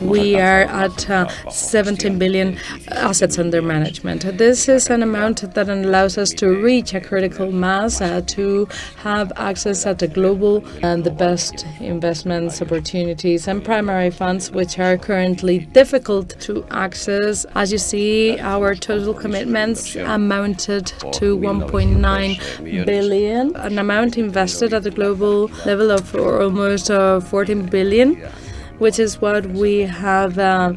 we are at uh, 17 billion assets under management. This is an amount that allows us to reach a critical mass, uh, to have access at a global and the best investments opportunities and primary funds, which are currently difficult to access. As you see, our total commitments amounted to 1.9 billion, an amount invested at the global level of almost uh, 14 billion, which is what we have uh,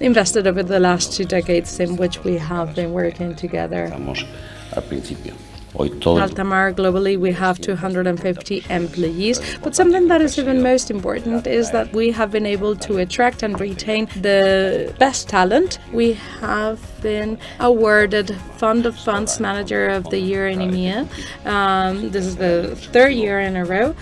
invested over the last two decades in which we have been working together. Altamar globally we have 250 employees, but something that is even most important is that we have been able to attract and retain the best talent. We have been awarded Fund of Funds Manager of the Year in EMEA. Um, this is the third year in a row.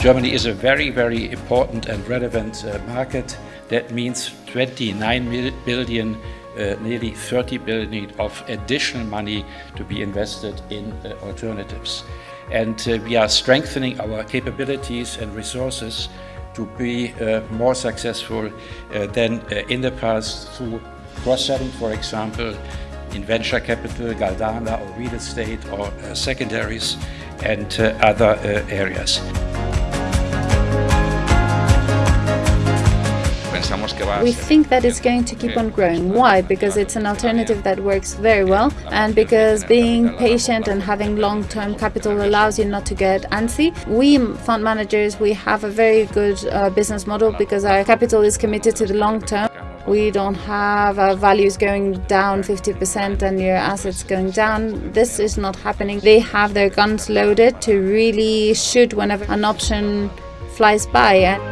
Germany is a very, very important and relevant uh, market. That means 29 billion, uh, nearly 30 billion of additional money to be invested in uh, alternatives. And uh, we are strengthening our capabilities and resources to be uh, more successful uh, than in the past through cross-selling, for example, in venture capital, Galdana or real estate or secondaries and other areas. We think that it's going to keep on growing. Why? Because it's an alternative that works very well and because being patient and having long-term capital allows you not to get antsy. We fund managers, we have a very good uh, business model because our capital is committed to the long term. We don't have uh, values going down 50% and your assets going down. This is not happening. They have their guns loaded to really shoot whenever an option flies by.